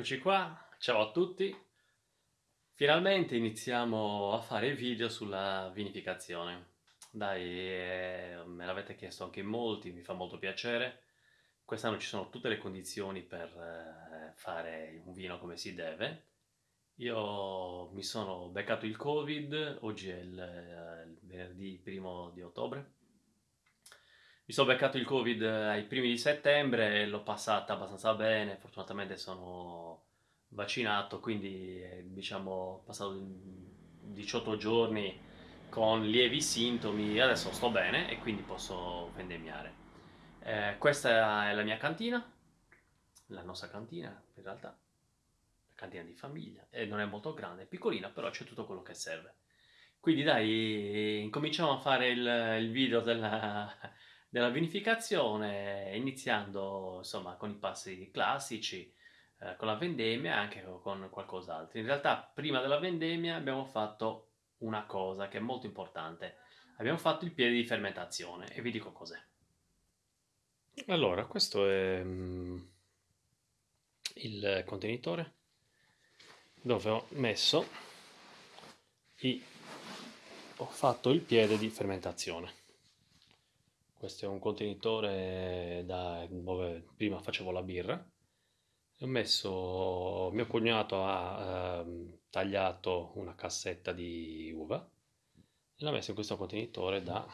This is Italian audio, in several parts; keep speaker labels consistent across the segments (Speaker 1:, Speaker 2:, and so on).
Speaker 1: Eccoci qua, ciao a tutti. Finalmente iniziamo a fare video sulla vinificazione. Dai, eh, me l'avete chiesto anche in molti, mi fa molto piacere. Quest'anno ci sono tutte le condizioni per eh, fare un vino come si deve. Io mi sono beccato il Covid, oggi è il, eh, il venerdì primo di ottobre. Mi sono beccato il Covid ai primi di settembre e l'ho passata abbastanza bene, fortunatamente sono vaccinato, quindi eh, diciamo passato 18 giorni con lievi sintomi, adesso sto bene e quindi posso vendemmiare. Eh, questa è la mia cantina, la nostra cantina in realtà, la cantina di famiglia, e non è molto grande, è piccolina, però c'è tutto quello che serve. Quindi dai, incominciamo a fare il, il video della, della vinificazione, iniziando insomma con i passi classici, eh, con la vendemmia e anche con qualcos'altro. In realtà prima della vendemmia abbiamo fatto una cosa che è molto importante. Abbiamo fatto il piede di fermentazione e vi dico cos'è.
Speaker 2: Allora, questo è mm, il contenitore dove ho messo i... ho fatto il piede di fermentazione. Questo è un contenitore da dove prima facevo la birra. Ho messo, mio cognato ha eh, tagliato una cassetta di uva e l'ha messo in questo contenitore da,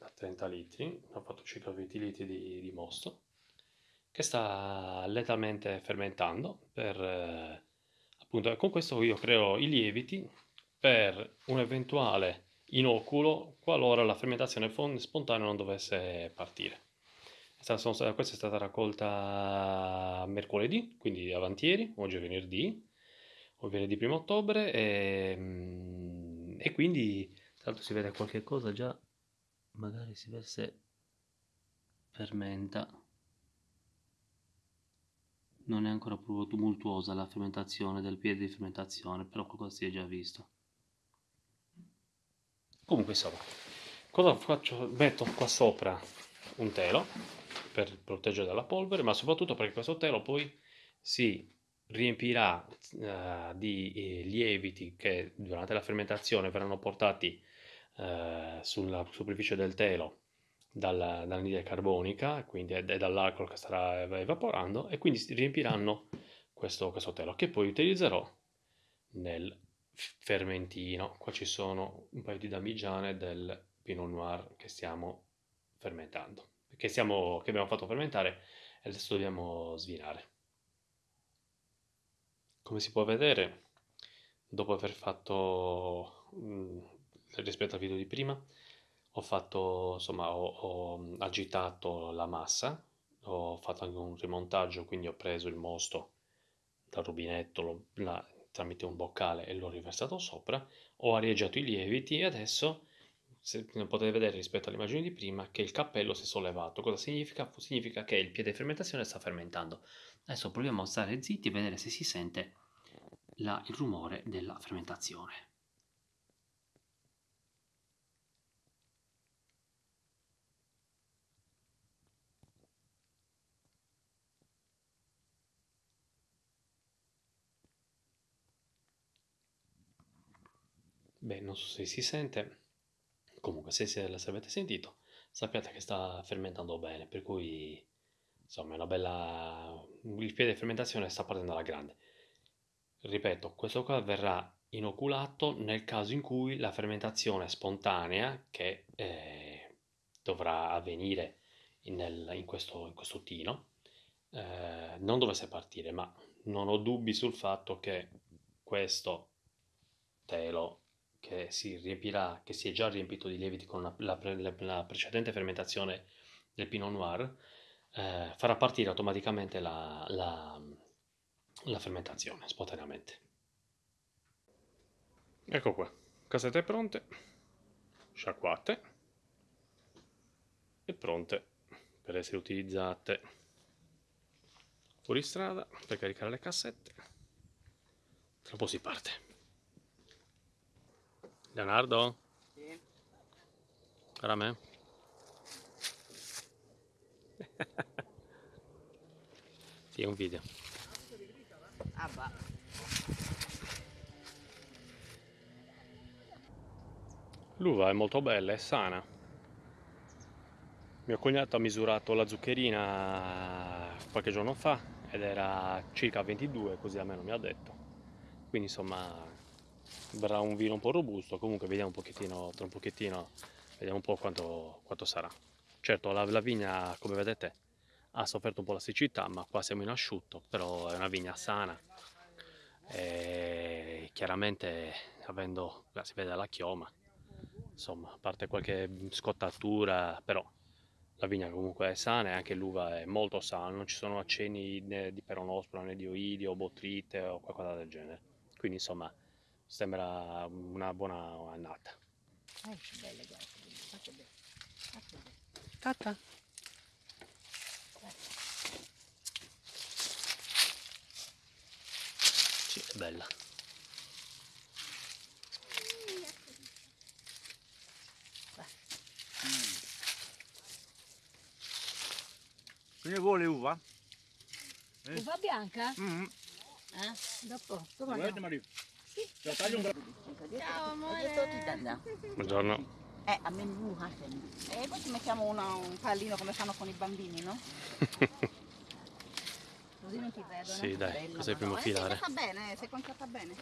Speaker 2: da 30 litri, ho fatto circa 20 litri di, di mosto, che sta lentamente fermentando per, eh, appunto, con questo io creo i lieviti per un eventuale inoculo qualora la fermentazione spontanea non dovesse partire. Questa è stata raccolta mercoledì, quindi avantieri, oggi è venerdì, o venerdì 1 ottobre, e, mm, e quindi tra l'altro si vede qualche cosa già, magari si vede se fermenta. Non è ancora proprio tumultuosa la fermentazione del piede di fermentazione, però qualcosa si è già visto. Comunque insomma, cosa faccio? Metto qua sopra un telo per proteggere dalla polvere, ma soprattutto perché questo telo poi si riempirà uh, di eh, lieviti che durante la fermentazione verranno portati uh, sulla superficie del telo dalla, dall'anidride carbonica, quindi è, è dall'alcol che starà evaporando, e quindi si riempiranno questo, questo telo che poi utilizzerò nel fermentino. Qua ci sono un paio di damigiane del Pinot Noir che stiamo fermentando, che, stiamo, che abbiamo fatto fermentare e adesso dobbiamo svinare. Come si può vedere, dopo aver fatto, rispetto al video di prima, ho fatto, insomma, ho, ho agitato la massa, ho fatto anche un rimontaggio, quindi ho preso il mosto dal rubinetto, lo, tramite un boccale e l'ho riversato sopra, ho arieggiato i lieviti e adesso se, potete vedere rispetto all'immagine di prima che il cappello si è sollevato. Cosa significa? Significa che il piede di fermentazione sta fermentando. Adesso proviamo a stare zitti e vedere se si sente la, il rumore della fermentazione. Beh, non so se si sente, comunque se, se, se avete sentito, sappiate che sta fermentando bene, per cui insomma è una bella... il piede di fermentazione sta partendo alla grande. Ripeto, questo qua verrà inoculato nel caso in cui la fermentazione spontanea che eh, dovrà avvenire in, in, questo, in questo tino eh, non dovesse partire, ma non ho dubbi sul fatto che questo telo che si riempirà, che si è già riempito di lieviti con la, la, la precedente fermentazione del Pinot Noir, eh, farà partire automaticamente la, la, la fermentazione spontaneamente. Ecco qua, casette pronte, sciacquate e pronte per essere utilizzate fuori strada per caricare le cassette. Tra un po' si parte. Leonardo? Sì. Guarda me. Sì, è un video.
Speaker 3: Ah, bah.
Speaker 2: L'uva è molto bella, è sana. Mio cognato ha misurato la zuccherina qualche giorno fa ed era circa 22, così almeno mi ha detto. Quindi insomma verrà un vino un po' robusto, comunque vediamo un pochettino, tra un pochettino, vediamo un po' quanto, quanto sarà. Certo la, la vigna, come vedete, ha sofferto un po' la siccità, ma qua siamo in asciutto, però è una vigna sana. E chiaramente avendo, si vede la chioma, insomma, a parte qualche scottatura, però la vigna comunque è sana e anche l'uva è molto sana, non ci sono accenni né di peronospora né di oidio, botrite o qualcosa del genere. Quindi insomma sembra una buona annata.
Speaker 3: Eh, che belle, guarda. Fate bene. Fate bene.
Speaker 2: Tata. Sì, è bella.
Speaker 4: Che vuole uva?
Speaker 3: Uva bianca?
Speaker 4: Mm.
Speaker 3: Eh? Dopo.
Speaker 4: Guarda Mario. Cioè, tagli un gra-
Speaker 3: Ciao amore.
Speaker 2: Buongiorno.
Speaker 3: Eh, a me nuha E poi ci mettiamo una- un pallino come fanno con i bambini, no? Così non ti vedono.
Speaker 2: Sì, dai,
Speaker 3: Bella,
Speaker 2: cos'è primo
Speaker 3: madonna.
Speaker 2: filare?
Speaker 3: Eh, sta bene, eh, sei conciata bene.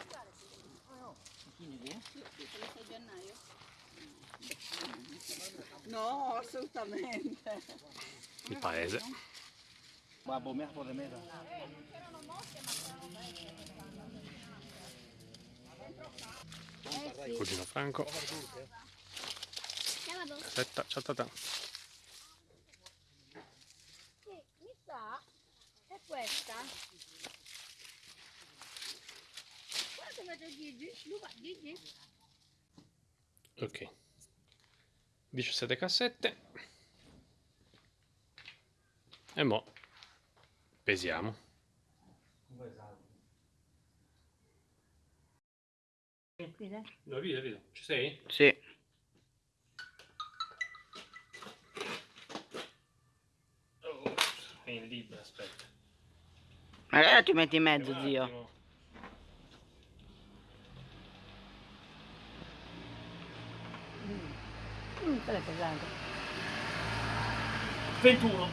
Speaker 3: No, assolutamente.
Speaker 2: Il paese.
Speaker 4: Babbo, mi ha fatto meta.
Speaker 2: Cugino Franco. Aspetta, ciao tata.
Speaker 5: Sì, mi sa è questa. Guarda come c'è Gigi, Luca, Gigi.
Speaker 2: Ok. 17 cassette. E mo pesiamo.
Speaker 3: Eh?
Speaker 2: Lo vedo, vedo. Ci sei?
Speaker 3: Sì.
Speaker 2: Oh, è in libro, aspetta.
Speaker 3: Magari ti metti in mezzo,
Speaker 2: Un
Speaker 3: zio.
Speaker 2: attimo.
Speaker 3: Mm, quello è pesante.
Speaker 2: 21.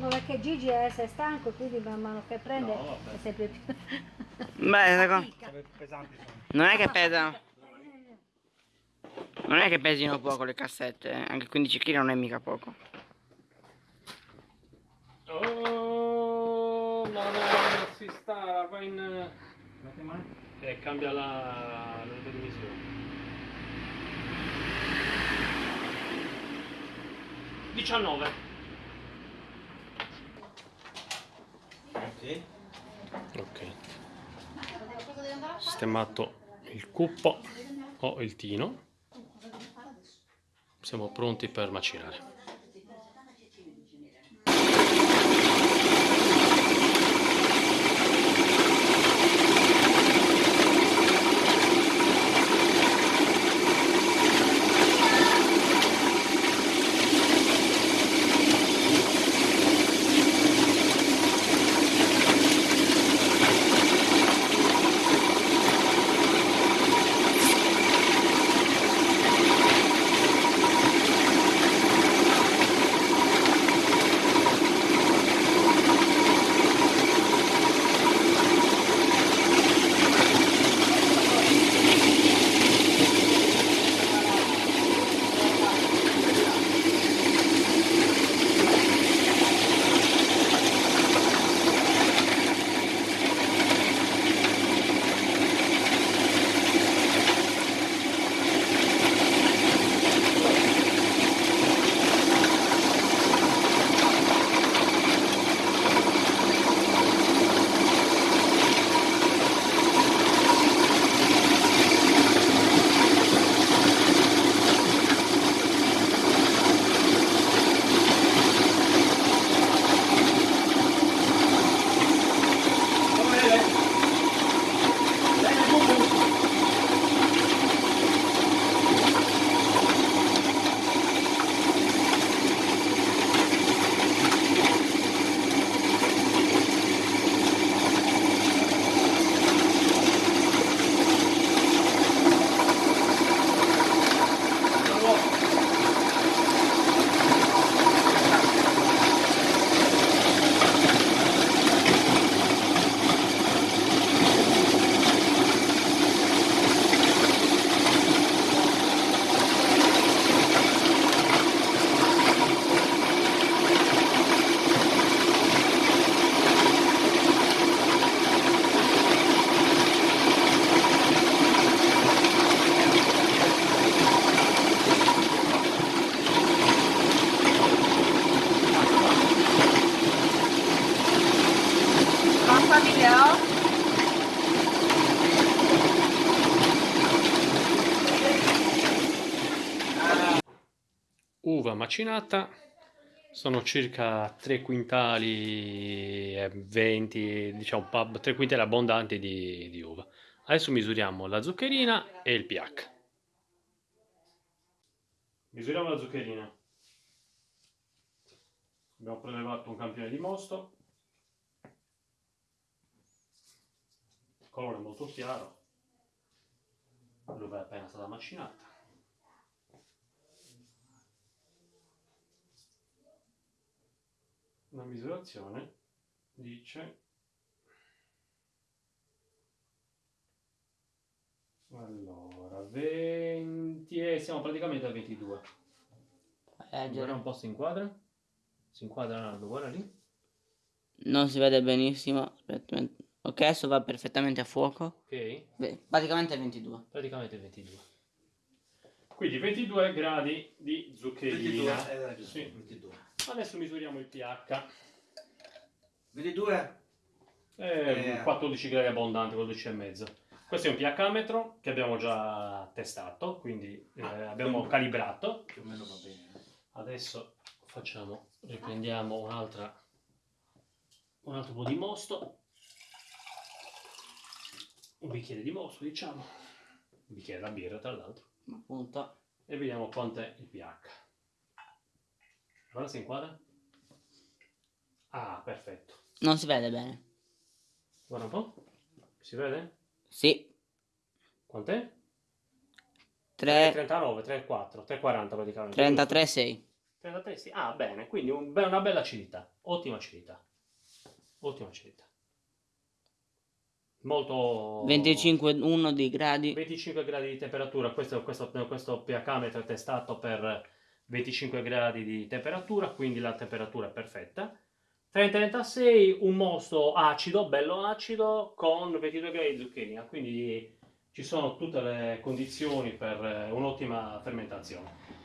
Speaker 5: No, perché Gigi è sei stanco, quindi man mano che prende
Speaker 2: No,
Speaker 5: è sempre più...
Speaker 3: Beh, non è che pesano. Non è che pesino poco le cassette, eh. anche 15 kg non è mica poco.
Speaker 2: Oh, ma non si sta, va in...
Speaker 4: Metti mano.
Speaker 2: E cambia la, la divisione. 19. Ok. Sistemato il cuppo o il tino. Siamo pronti per macinare. Uva macinata sono circa 3 quintali e 20, diciamo 3 quintali abbondanti di, di uva. Adesso misuriamo la zuccherina e il pH. Misuriamo la zuccherina. Abbiamo prelevato un campione di mosto. Il colore molto chiaro. L'uva è appena stata macinata. La misurazione dice allora 20 e siamo praticamente a 22
Speaker 6: Eh,
Speaker 2: guarda un po' si inquadra si inquadra Nardo guarda lì
Speaker 6: Non si vede benissimo. Ok, adesso va perfettamente a fuoco.
Speaker 2: ok
Speaker 6: Beh, praticamente 22.
Speaker 2: praticamente 22 quindi 22 gradi di zuccherina
Speaker 4: eh,
Speaker 2: Sì.
Speaker 4: 22.
Speaker 2: Adesso misuriamo il pH
Speaker 4: 22?
Speaker 2: Eh,
Speaker 4: Eh.
Speaker 2: 14 gradi abbondanti, 12 e mezzo. Questo è un pH-metro che abbiamo già testato, quindi eh, abbiamo calibrato.
Speaker 4: Più o meno va bene. eh.
Speaker 2: Adesso facciamo, riprendiamo un'altra, un altro po' di mosto. Un bicchiere di mosto, diciamo. Un bicchiere da birra, tra l'altro.
Speaker 6: Appunto.
Speaker 2: E vediamo quant'è il pH. Guarda se inquadra. Ah, perfetto.
Speaker 6: Non si vede bene.
Speaker 2: Guarda un po'. Si vede?
Speaker 6: Sì.
Speaker 2: Quant'è?
Speaker 6: 3,
Speaker 2: 39, 34, 340 praticamente.
Speaker 6: 33, 6.
Speaker 2: 33, sì. Ah, bene, quindi un be- una bella acidità. Ottima acidità. Ottima acidità. Molto...
Speaker 6: 25, 1 di gradi.
Speaker 2: 25 gradi di temperatura. Questo, questo, questo pH metro è testato per 25 gradi di temperatura, quindi la temperatura è perfetta. 30-36, un mosto acido, bello acido, con 22 gradi di zucchina, quindi ci sono tutte le condizioni per eh, un'ottima fermentazione.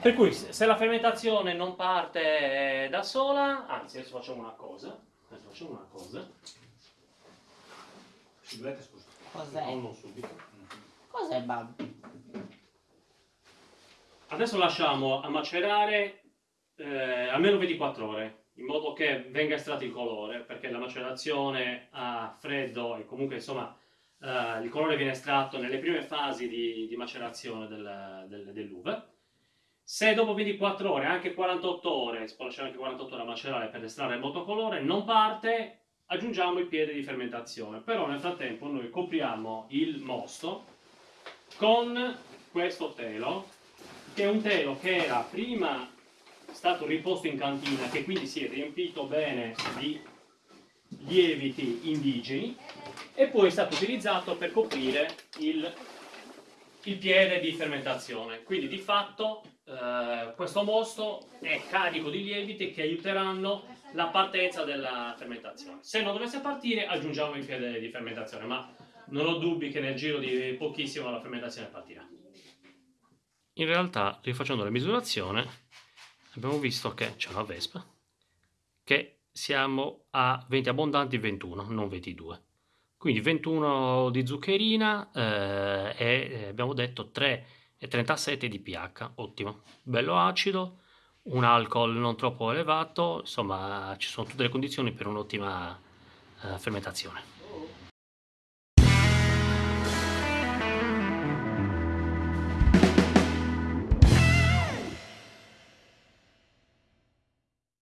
Speaker 2: Per cui se la fermentazione non parte da sola, anzi adesso facciamo una cosa, adesso facciamo una cosa.
Speaker 6: Cos'è?
Speaker 2: no, non subito.
Speaker 6: Cos'è, Bab?
Speaker 2: Adesso lasciamo a macerare eh, almeno 24 ore, in modo che venga estratto il colore, perché la macerazione a freddo e comunque insomma eh, il colore viene estratto nelle prime fasi di, di macerazione del- del- dell'uva. Se dopo 24 ore, anche 48 ore, si può lasciare anche 48 ore a macerare per estrarre molto colore, non parte, aggiungiamo il piede di fermentazione. Però nel frattempo noi copriamo il mosto con questo telo, che è un telo che era prima stato riposto in cantina, che quindi si è riempito bene di lieviti indigeni, e poi è stato utilizzato per coprire il, il piede di fermentazione. Quindi di fatto eh, questo mosto è carico di lieviti che aiuteranno la partenza della fermentazione. Se non dovesse partire aggiungiamo il piede di fermentazione, ma non ho dubbi che nel giro di pochissimo la fermentazione partirà. In realtà, rifacendo la misurazione, abbiamo visto che c'è una vespa, che siamo a 20 abbondanti 21, non 22. Quindi 21 di zuccherina eh, e eh, abbiamo detto 3,37 di pH, ottimo, bello acido, un alcol non troppo elevato, insomma ci sono tutte le condizioni per un'ottima eh, fermentazione.